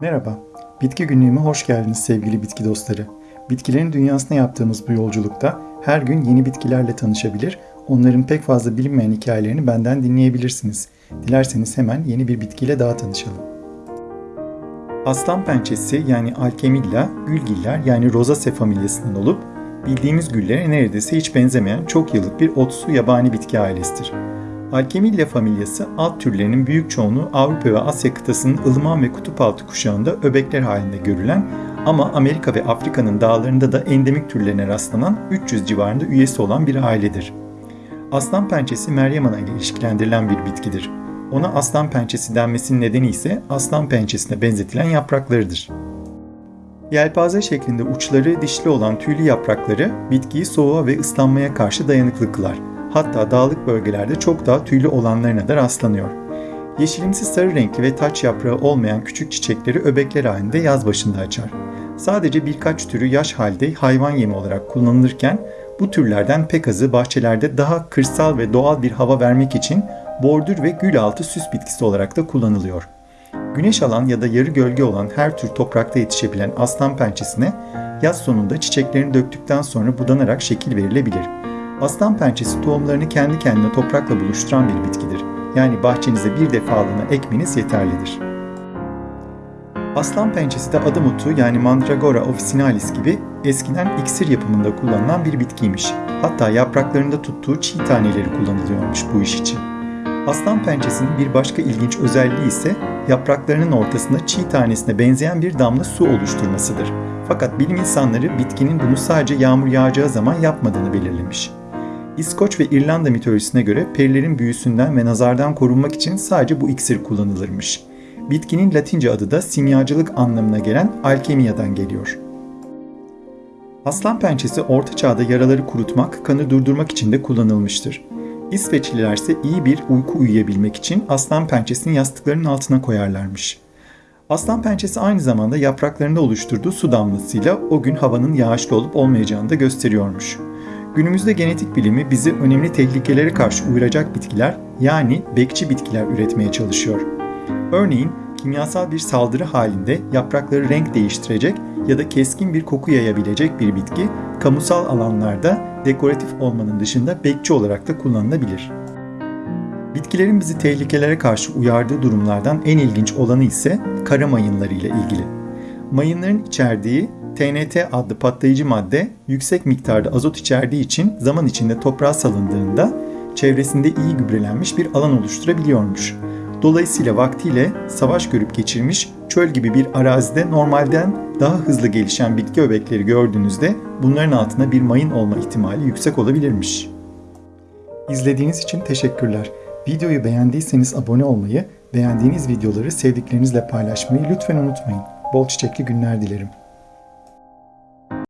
Merhaba, Bitki Günlüğü'me hoş geldiniz sevgili bitki dostları. Bitkilerin dünyasına yaptığımız bu yolculukta her gün yeni bitkilerle tanışabilir, onların pek fazla bilinmeyen hikayelerini benden dinleyebilirsiniz. Dilerseniz hemen yeni bir bitkiyle daha tanışalım. Aslan pençesi yani Alkemilla, gülgiller yani Rosaceae familyasından olup bildiğimiz güllere neredeyse hiç benzemeyen çok yıllık bir otsu yabani bitki ailesidir. Alkemilla familyası alt türlerinin büyük çoğunluğu Avrupa ve Asya kıtasının ılıman ve kutup altı kuşağında öbekler halinde görülen ama Amerika ve Afrika'nın dağlarında da endemik türlerine rastlanan 300 civarında üyesi olan bir ailedir. Aslan pençesi Meryem Ana ile ilişkilendirilen bir bitkidir. Ona aslan pençesi denmesinin nedeni ise aslan pençesine benzetilen yapraklarıdır. Yelpaze şeklinde uçları dişli olan tüylü yaprakları bitkiyi soğuğa ve ıslanmaya karşı dayanıklı kılar hatta dağlık bölgelerde çok daha tüylü olanlarına da rastlanıyor. Yeşilimsi sarı renkli ve taç yaprağı olmayan küçük çiçekleri öbekler halinde yaz başında açar. Sadece birkaç türü yaş halde hayvan yemi olarak kullanılırken bu türlerden pek azı bahçelerde daha kırsal ve doğal bir hava vermek için bordür ve gül altı süs bitkisi olarak da kullanılıyor. Güneş alan ya da yarı gölge olan her tür toprakta yetişebilen aslan pençesine yaz sonunda çiçeklerini döktükten sonra budanarak şekil verilebilir. Aslan pençesi tohumlarını kendi kendine toprakla buluşturan bir bitkidir. Yani bahçenize bir defalığına ekmeniz yeterlidir. Aslan pençesi de adım otu yani Mandragora officinalis gibi eskiden iksir yapımında kullanılan bir bitkiymiş. Hatta yapraklarında tuttuğu çiğ taneleri kullanılıyormuş bu iş için. Aslan pençesinin bir başka ilginç özelliği ise yapraklarının ortasında çiğ tanesine benzeyen bir damla su oluşturmasıdır. Fakat bilim insanları bitkinin bunu sadece yağmur yağacağı zaman yapmadığını belirlemiş. İskoç ve İrlanda mitolojisine göre perilerin büyüsünden ve nazardan korunmak için sadece bu iksir kullanılırmış. Bitkinin latince adı da simyacılık anlamına gelen alkemiyadan geliyor. Aslan pençesi orta çağda yaraları kurutmak, kanı durdurmak için de kullanılmıştır. İsveçliler ise iyi bir uyku uyuyabilmek için aslan pençesini yastıklarının altına koyarlarmış. Aslan pençesi aynı zamanda yapraklarında oluşturduğu su damlasıyla o gün havanın yağışlı olup olmayacağını da gösteriyormuş. Günümüzde genetik bilimi bizi önemli tehlikelere karşı uyaracak bitkiler yani bekçi bitkiler üretmeye çalışıyor. Örneğin kimyasal bir saldırı halinde yaprakları renk değiştirecek ya da keskin bir koku yayabilecek bir bitki kamusal alanlarda dekoratif olmanın dışında bekçi olarak da kullanılabilir. Bitkilerin bizi tehlikelere karşı uyardığı durumlardan en ilginç olanı ise kara mayınları ile ilgili. Mayınların içerdiği TNT adlı patlayıcı madde yüksek miktarda azot içerdiği için zaman içinde toprağa salındığında çevresinde iyi gübrelenmiş bir alan oluşturabiliyormuş. Dolayısıyla vaktiyle savaş görüp geçirmiş çöl gibi bir arazide normalden daha hızlı gelişen bitki öbekleri gördüğünüzde bunların altında bir mayın olma ihtimali yüksek olabilirmiş. İzlediğiniz için teşekkürler. Videoyu beğendiyseniz abone olmayı, beğendiğiniz videoları sevdiklerinizle paylaşmayı lütfen unutmayın. Bol çiçekli günler dilerim.